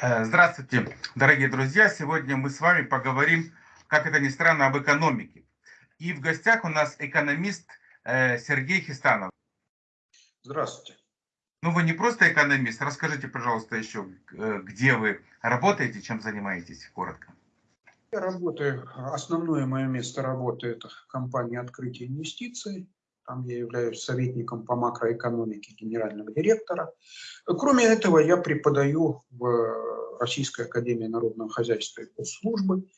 Э, здравствуйте, дорогие друзья! Сегодня мы с вами поговорим, как это ни странно, об экономике. И в гостях у нас экономист э, Сергей Хистанов. Здравствуйте. Ну, вы не просто экономист. Расскажите, пожалуйста, еще, э, где вы работаете, чем занимаетесь, коротко. Я работаю, основное мое место работы – это компания «Открытие инвестиций». Там я являюсь советником по макроэкономике генерального директора. Кроме этого, я преподаю в Российской академии народного хозяйства и госслужбы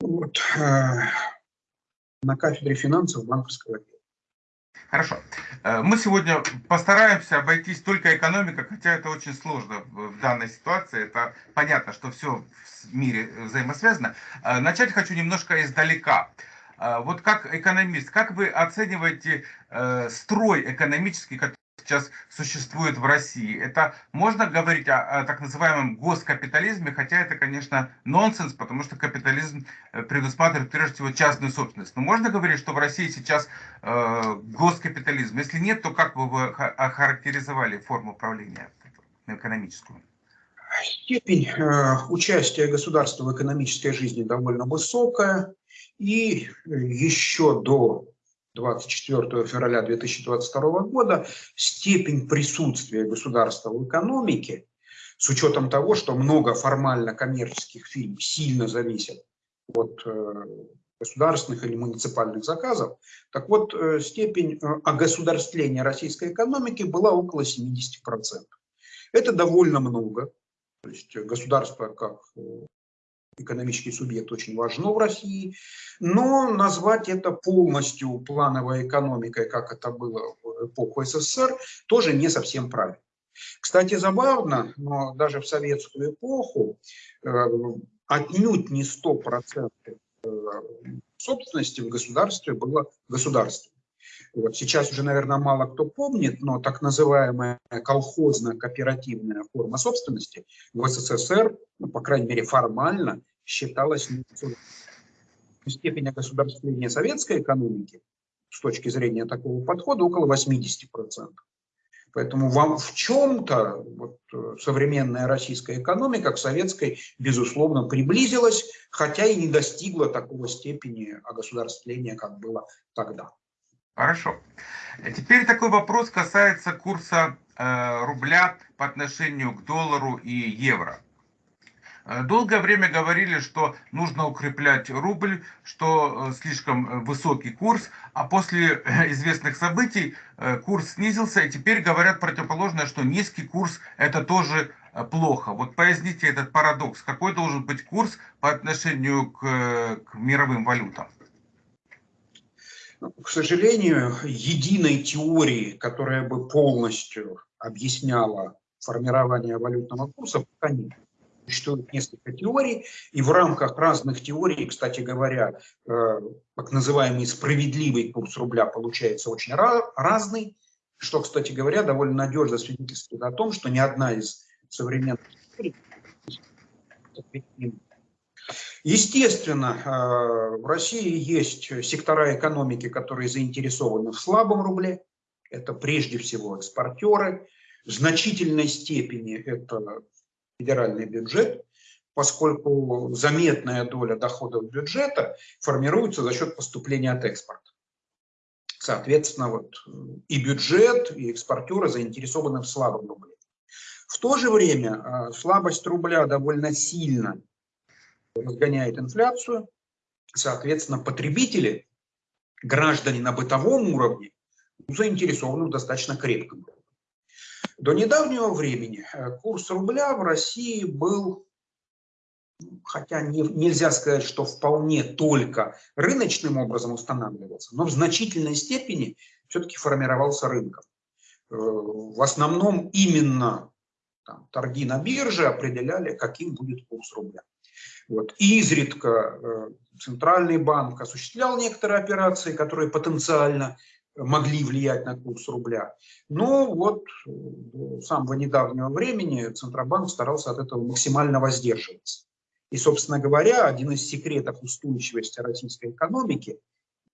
вот, э, на кафедре финансов банковского отдела. Хорошо. Э, мы сегодня постараемся обойтись только экономикой, хотя это очень сложно в данной ситуации. Это понятно, что все в мире взаимосвязано. Э, начать хочу немножко издалека. А, вот как экономист, как вы оцениваете э, строй экономический, который сейчас существует в России? Это можно говорить о, о так называемом госкапитализме, хотя это, конечно, нонсенс, потому что капитализм э, предусматривает прежде всего частную собственность. Но можно говорить, что в России сейчас э, госкапитализм? Если нет, то как бы вы охарактеризовали форму управления экономическую? Степень э, участия государства в экономической жизни довольно высокая. И еще до 24 февраля 2022 года степень присутствия государства в экономике, с учетом того, что много формально коммерческих фирм сильно зависят от э, государственных или муниципальных заказов, так вот э, степень э, огосударствления российской экономики была около 70%. Это довольно много. То есть государство как экономический субъект очень важно в России, но назвать это полностью плановой экономикой, как это было в эпоху СССР, тоже не совсем правильно. Кстати, забавно, но даже в советскую эпоху э, отнюдь не 100% э, собственности в государстве было государством. Вот сейчас уже, наверное, мало кто помнит, но так называемая колхозно-кооперативная форма собственности в СССР, ну, по крайней мере формально, считалась степень огосударствления советской экономики с точки зрения такого подхода около 80%. Поэтому вам в чем-то вот, э, современная российская экономика к советской, безусловно, приблизилась, хотя и не достигла такого степени огосударствления, как было тогда. Хорошо. Теперь такой вопрос касается курса э, рубля по отношению к доллару и евро. Э, долгое время говорили, что нужно укреплять рубль, что э, слишком э, высокий курс, а после известных событий курс снизился, и теперь говорят противоположное, что низкий курс это тоже плохо. Вот поясните этот парадокс. Какой должен быть курс по отношению к, к мировым валютам? К сожалению, единой теории, которая бы полностью объясняла формирование валютного курса, пока нет существует несколько теорий, и в рамках разных теорий, кстати говоря, э, так называемый справедливый курс рубля получается очень разный, что, кстати говоря, довольно надежно свидетельствует о том, что ни одна из современных теорий Естественно, э, в России есть сектора экономики, которые заинтересованы в слабом рубле. Это прежде всего экспортеры. В значительной степени это федеральный бюджет, поскольку заметная доля доходов бюджета формируется за счет поступления от экспорта. Соответственно, вот и бюджет, и экспортеры заинтересованы в слабом рубле. В то же время а, слабость рубля довольно сильно разгоняет инфляцию. Соответственно, потребители, граждане на бытовом уровне, заинтересованы в достаточно крепком. До недавнего времени э, курс рубля в России был, хотя не, нельзя сказать, что вполне только рыночным образом устанавливался, но в значительной степени все-таки формировался рынком. Э, в основном именно там, торги на бирже определяли, каким будет курс рубля. Вот. Изредка э, Центральный банк осуществлял некоторые операции, которые потенциально могли влиять на курс рубля. Но вот до самого недавнего времени Центробанк старался от этого максимально воздерживаться. И, собственно говоря, один из секретов устойчивости российской экономики,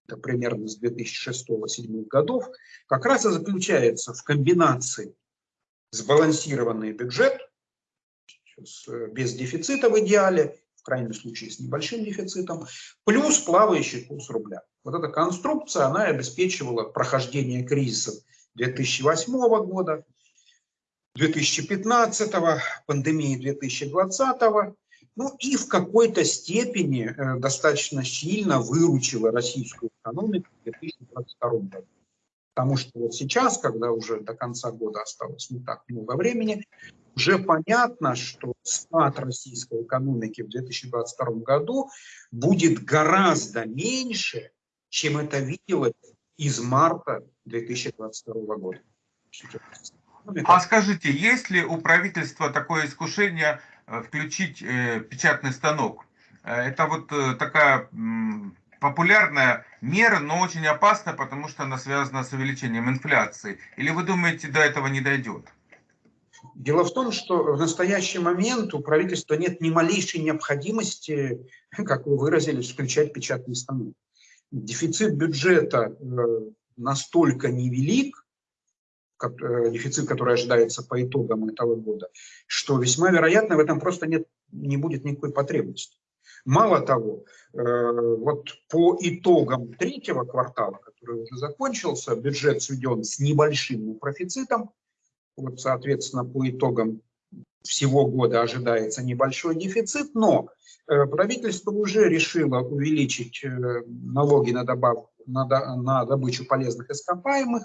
это примерно с 2006-2007 годов, как раз и заключается в комбинации сбалансированный бюджет, с, без дефицита в идеале, крайнем случае с небольшим дефицитом, плюс плавающий курс рубля. Вот эта конструкция, она обеспечивала прохождение кризиса 2008 года, 2015, пандемии 2020, ну и в какой-то степени э, достаточно сильно выручила российскую экономику в 2022 году. Потому что вот сейчас, когда уже до конца года осталось не так много времени, уже понятно, что спад российской экономики в 2022 году будет гораздо меньше, чем это виделось из марта 2022 года. А скажите, есть ли у правительства такое искушение э, включить э, печатный станок? Э, это вот такая популярная мера, но очень опасная, потому что она связана с увеличением инфляции. Или вы думаете, до этого не дойдет? Дело в том, что в настоящий момент у правительства нет ни малейшей необходимости, как вы выразились, включать печатный станок. Дефицит бюджета настолько невелик, Э, дефицит, который ожидается по итогам этого года, что весьма вероятно в этом просто нет, не будет никакой потребности. Мало того, э, вот по итогам третьего квартала, который уже закончился, бюджет сведен с небольшим профицитом, вот, соответственно, по итогам всего года ожидается небольшой дефицит, но э, правительство уже решило увеличить налоги на добавку на, на добычу полезных ископаемых.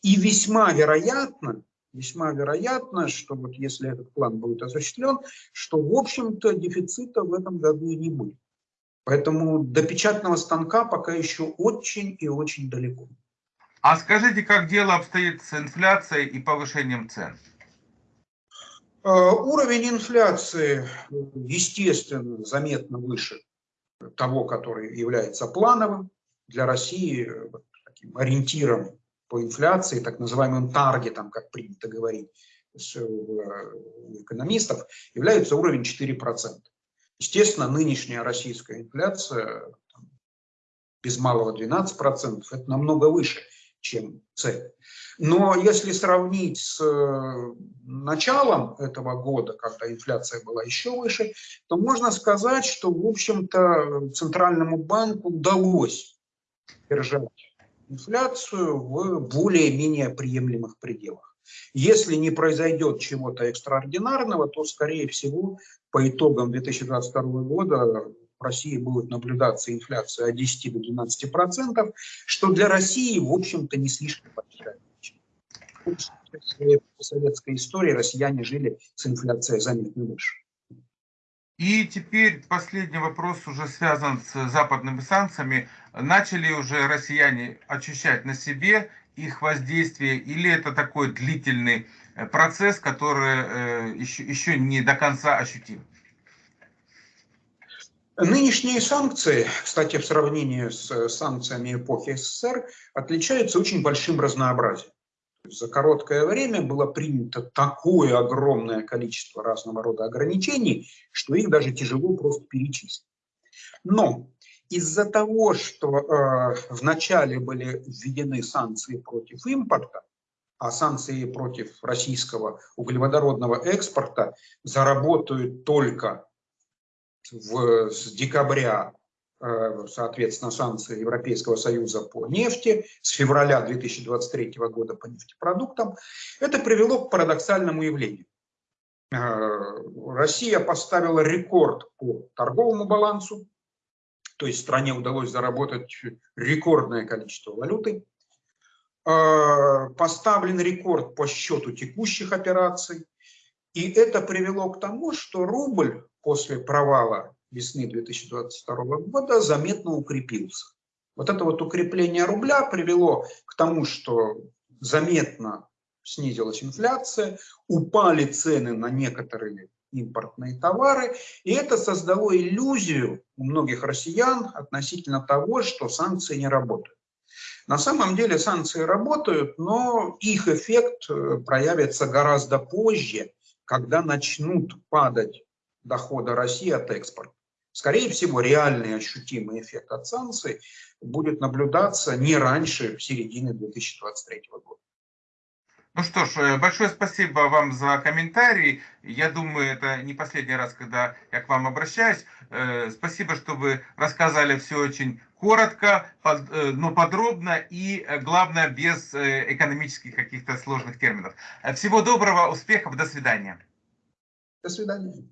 И весьма вероятно, весьма вероятно, что вот если этот план будет осуществлен, что, в общем-то, дефицита в этом году и не будет. Поэтому до печатного станка пока еще очень и очень далеко. А скажите, как дело обстоит с инфляцией и повышением цен? Э, уровень инфляции, естественно, заметно выше того, который является плановым для России э, таким ориентиром по инфляции, так называемым таргетом, как принято говорить э, у экономистов, является уровень 4%. Естественно, нынешняя российская инфляция без малого 12%, это намного выше, чем цель. Но если сравнить с э, началом этого года, когда инфляция была еще выше, то можно сказать, что, в общем-то, Центральному банку удалось держать инфляцию в более-менее приемлемых пределах. Если не произойдет чего-то экстраординарного, то, скорее всего, по итогам 2022 года в России будет наблюдаться инфляция от 10 до 12 процентов, что для России, в общем-то, не слишком большая В советской истории россияне жили с инфляцией заметно выше. И теперь последний вопрос уже связан с западными санкциями. Начали уже россияне ощущать на себе их воздействие или это такой длительный э, процесс, который еще, э, еще не до конца ощутим? Нынешние санкции, кстати, в сравнении с санкциями эпохи СССР, отличаются очень большим разнообразием. За короткое время было принято такое огромное количество разного рода ограничений, что их даже тяжело просто перечислить. Но из-за того, что э, вначале были введены санкции против импорта, а санкции против российского углеводородного экспорта заработают только в, с декабря соответственно, санкции Европейского Союза по нефти с февраля 2023 года по нефтепродуктам, это привело к парадоксальному явлению. Э, Россия поставила рекорд по торговому балансу, то есть стране удалось заработать рекордное количество валюты. Э, поставлен рекорд по счету текущих операций. И это привело к тому, что рубль после провала весны 2022 года заметно укрепился. Вот это вот укрепление рубля привело к тому, что заметно снизилась инфляция, упали цены на некоторые импортные товары, и это создало иллюзию у многих россиян относительно того, что санкции не работают. На самом деле санкции работают, но их эффект э, проявится гораздо позже, когда начнут падать доходы России от экспорта. Скорее всего, реальный ощутимый эффект от санкций будет наблюдаться не раньше середины 2023 года. Ну что ж, э, большое спасибо вам за комментарий. Я думаю, это не последний раз, когда я к вам обращаюсь. Э, спасибо, что вы рассказали все очень коротко, э, но подробно и, главное, без экономических каких-то сложных терминов. Всего доброго, успехов, до свидания. До свидания.